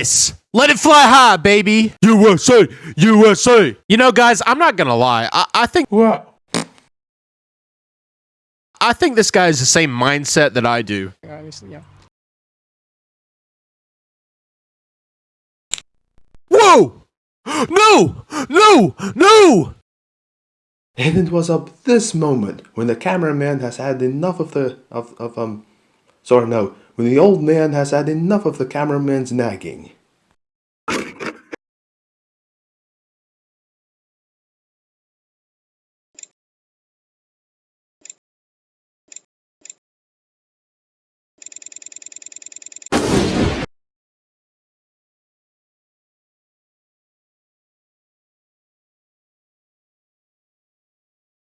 this. Let it fly high, baby. USA, USA. You know, guys, I'm not gonna lie. I, I think What? I think this guy has the same mindset that I do. Obviously, yeah. Whoa! No! No! No! And it was at this moment when the cameraman has had enough of the of, of um sorry no when the old man has had enough of the cameraman's nagging.